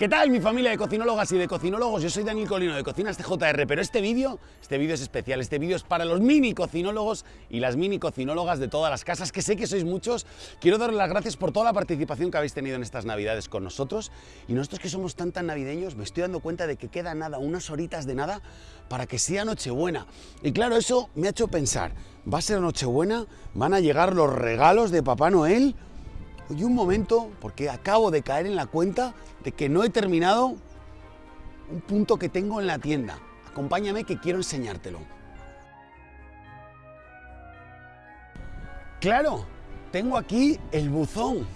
¿Qué tal mi familia de cocinólogas y de cocinólogos? Yo soy Daniel Colino de Cocinas TJR, pero este vídeo, este vídeo es especial, este vídeo es para los mini cocinólogos y las mini cocinólogas de todas las casas, que sé que sois muchos. Quiero daros las gracias por toda la participación que habéis tenido en estas navidades con nosotros y nosotros que somos tan tan navideños me estoy dando cuenta de que queda nada, unas horitas de nada para que sea Nochebuena. Y claro, eso me ha hecho pensar, ¿va a ser Nochebuena? ¿Van a llegar los regalos de Papá Noel? Y un momento, porque acabo de caer en la cuenta de que no he terminado un punto que tengo en la tienda. Acompáñame que quiero enseñártelo. Claro, tengo aquí el buzón.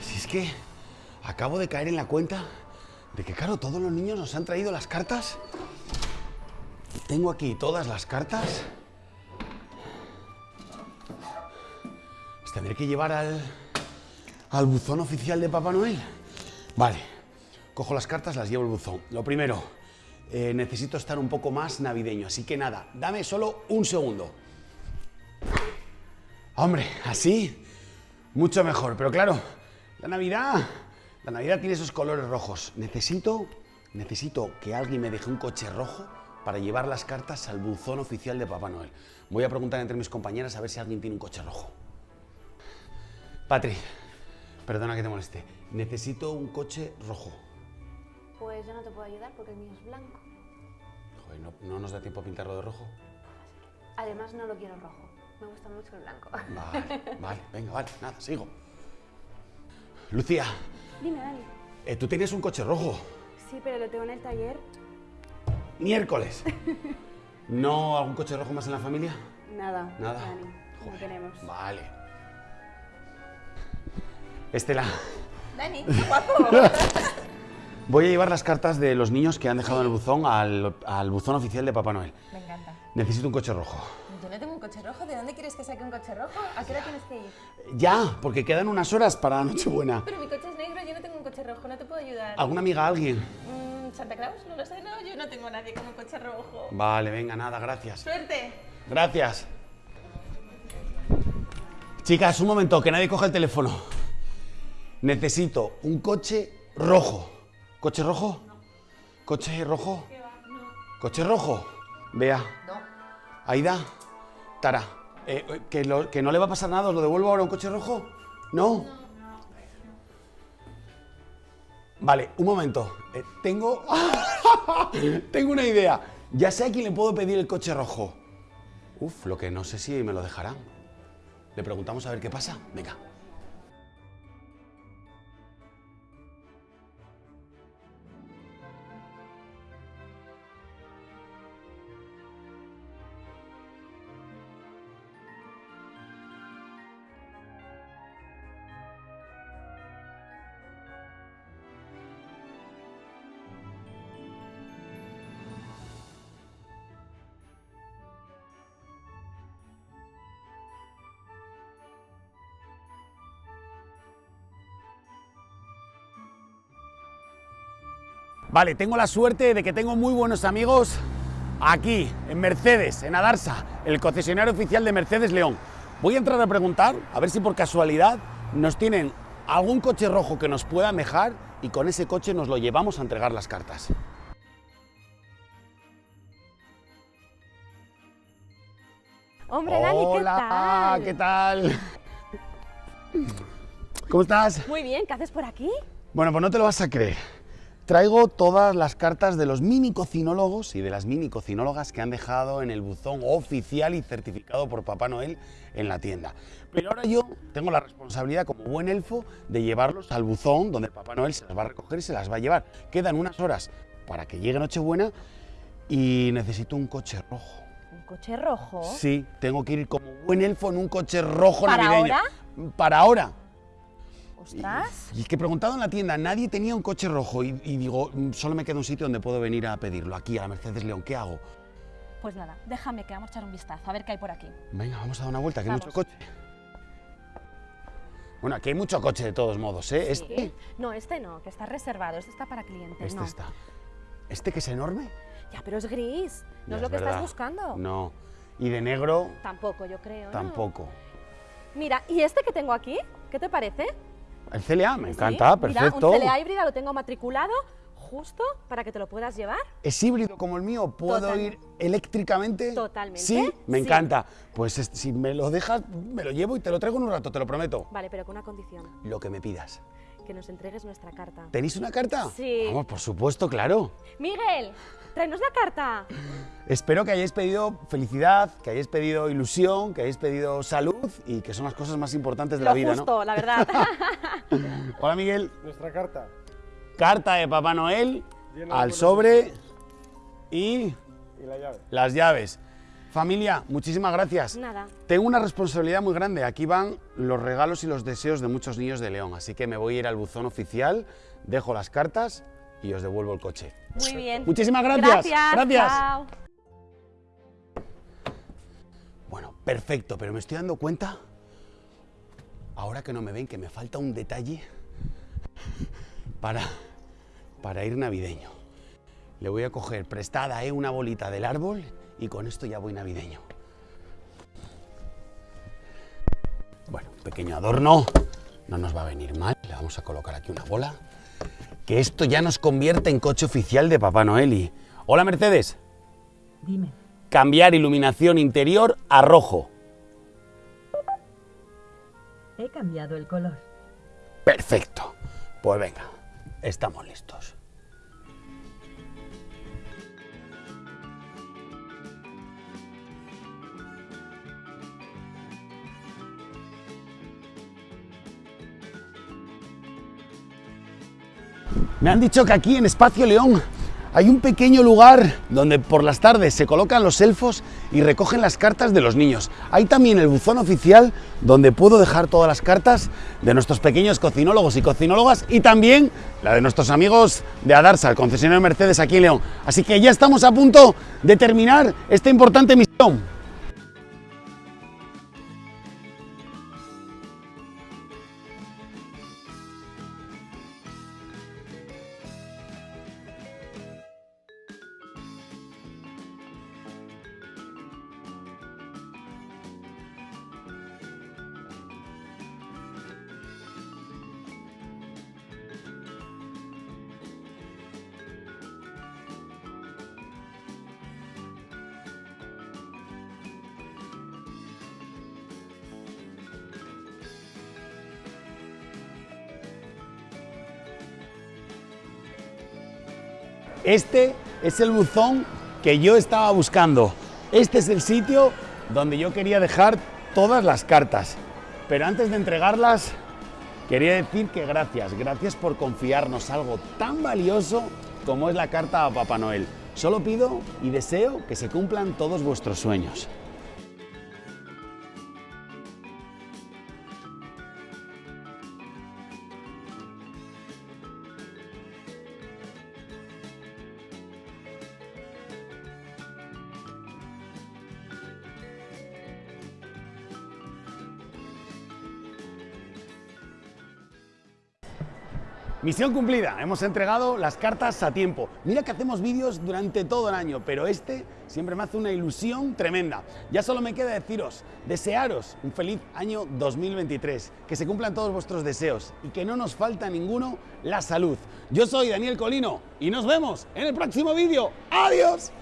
Si es que acabo de caer en la cuenta de que, claro, todos los niños nos han traído las cartas. Tengo aquí todas las cartas. Tendré que llevar al, al buzón oficial de Papá Noel. Vale, cojo las cartas, las llevo al buzón. Lo primero, eh, necesito estar un poco más navideño, así que nada, dame solo un segundo. Hombre, así, mucho mejor. Pero claro, la Navidad, la Navidad tiene esos colores rojos. Necesito, necesito que alguien me deje un coche rojo para llevar las cartas al buzón oficial de Papá Noel. Voy a preguntar entre mis compañeras a ver si alguien tiene un coche rojo. Patri, perdona que te moleste. Necesito un coche rojo. Pues yo no te puedo ayudar porque el mío es blanco. Joder, ¿no, nos da tiempo a pintarlo de rojo? Además no lo quiero rojo. Me gusta mucho el blanco. Vale, vale, venga, vale, nada, sigo. Lucía. Dime, Dani. Eh, Tú tienes un coche rojo. Sí, pero lo tengo en el taller. Miércoles. ¿No algún coche rojo más en la familia? Nada. Nada. Dani, no tenemos. Vale. Estela. Dani, qué guapo. Voy a llevar las cartas de los niños que han dejado en el buzón al, buzón oficial de Papá Noel. Me encanta. Necesito un coche rojo. Yo no tengo un coche rojo. ¿De dónde quieres que saque un coche rojo? ¿A qué hora tienes que ir? Ya, porque quedan unas horas para Nochebuena. Pero mi coche es negro, yo no tengo un coche rojo, no te puedo ayudar. ¿Alguna amiga, alguien? Mm, ¿Santa Claus? No lo sé, no, yo no tengo a nadie con un coche rojo. Vale, venga, nada, gracias. Suerte. Gracias. Chicas, un momento, que nadie coja el teléfono. Necesito un coche rojo. ¿Coche rojo? ¿Coche rojo? ¿Coche rojo? Vea. No. Aida. Tara. Eh, que, que, no le va a pasar nada, ¿os lo devuelvo ahora un coche rojo? ¿No? Vale, un momento. Eh, tengo... tengo una idea. Ya sé a quién le puedo pedir el coche rojo. Uf, lo que no sé si me lo dejarán. Le preguntamos a ver qué pasa. Venga. Vale, tengo la suerte de que tengo muy buenos amigos aquí, en Mercedes, en Adarsa, el concesionario oficial de Mercedes León. Voy a entrar a preguntar, a ver si por casualidad nos tienen algún coche rojo que nos pueda mejar y con ese coche nos lo llevamos a entregar las cartas. Hombre, Dani, ¿qué tal? ¿qué tal? ¿Cómo estás? Muy bien, ¿qué haces por aquí? Bueno, pues no te lo vas a creer. Traigo todas las cartas de los mini cocinólogos y de las mini cocinólogas que han dejado en el buzón oficial y certificado por Papá Noel en la tienda. Pero ahora yo tengo la responsabilidad como buen elfo de llevarlos al buzón donde Papá Noel se las va a recoger y se las va a llevar. Quedan unas horas para que llegue Nochebuena y necesito un coche rojo. ¿Un coche rojo? Sí, tengo que ir como buen elfo en un coche rojo ¿Para navideño. ahora? Para ahora. ¿Ostras? Y, es que he preguntado en la tienda, nadie tenía un coche rojo y, digo, mm, solo me queda un sitio donde puedo venir a pedirlo, aquí, a la Mercedes León, ¿qué hago? Pues nada, déjame que vamos a echar un vistazo, a ver qué hay por aquí. Venga, vamos a dar una vuelta, que hay mucho coche. Bueno, aquí hay mucho coche de todos modos, ¿eh? ¿Este? No, este no, que está reservado, este está para clientes, Este está. ¿Este que es enorme? Ya, pero es gris, no es lo que estás buscando. No. ¿Y de negro? Tampoco, yo creo, Tampoco. Mira, ¿y este que tengo aquí? ¿Qué te parece? El CLA, me Sí, encanta, mira, perfecto. un CLA híbrida lo tengo matriculado justo para que te lo puedas llevar. ¿Es híbrido como el mío? ¿Puedo Totalmente. ir eléctricamente? Totalmente, Sí, me sí. encanta. Pues es- si me lo dejas, me lo llevo y te lo traigo en un rato, te lo prometo. Vale, pero con una condición, Lo que me pidas. que nos entregues nuestra carta. ¿Tenéis una carta? Sí. Vamos, por supuesto, claro. Miguel, tráenos la carta. Espero que hayáis pedido felicidad, que hayáis pedido ilusión, que hayáis pedido salud y que son las cosas más importantes de Lo la vida, justo, la verdad. ¿no? Hola, Miguel. Nuestra carta. Carta de Papá Noel al sobre y Y la llave. las llaves. Familia, muchísimas gracias. Nada. Tengo una responsabilidad muy grande. Aquí van los regalos y los deseos de muchos niños de León. Así que me voy a ir al buzón oficial, dejo las cartas y os devuelvo el coche. Muy bien. Muchísimas gracias. Gracias. Gracias. chao. Bueno, perfecto, pero me estoy dando cuenta, ahora que no me ven, que me falta un detalle para, para ir navideño. Le voy a coger prestada eh, una bolita del árbol y con esto ya voy navideño. Bueno, pequeño adorno, no nos va a venir mal. Le vamos a colocar aquí una bola. Que esto ya nos convierte en coche oficial de Papá Noel y... Hola Mercedes. Dime, Cambiar iluminación interior a rojo. he cambiado el color. Perfecto. Pues venga, estamos listos. Me han dicho que aquí en Espacio León hay un pequeño lugar donde por las tardes se colocan los elfos y recogen las cartas de los niños. Hay también el buzón oficial donde puedo dejar todas las cartas de nuestros pequeños cocinólogos y cocinólogas y también la de nuestros amigos de Adarsa, el concesionario Mercedes aquí en León. Así que ya estamos a punto de terminar esta importante misión. Este es el buzón que yo estaba buscando. Este es el sitio donde yo quería dejar todas las cartas. Pero antes de entregarlas, quería decir que gracias, gracias por confiarnos algo tan valioso como es la carta a Papá Noel. Solo pido y deseo que se cumplan todos vuestros sueños. Misión cumplida, hemos entregado las cartas a tiempo. Mira que hacemos vídeos durante todo el año, pero este siempre me hace una ilusión tremenda. Ya solo me queda deciros, desearos un feliz año 2023, que se cumplan todos vuestros deseos y que no nos falta ninguno la salud. Yo soy Daniel Colino y nos vemos en el próximo vídeo. ¡Adiós!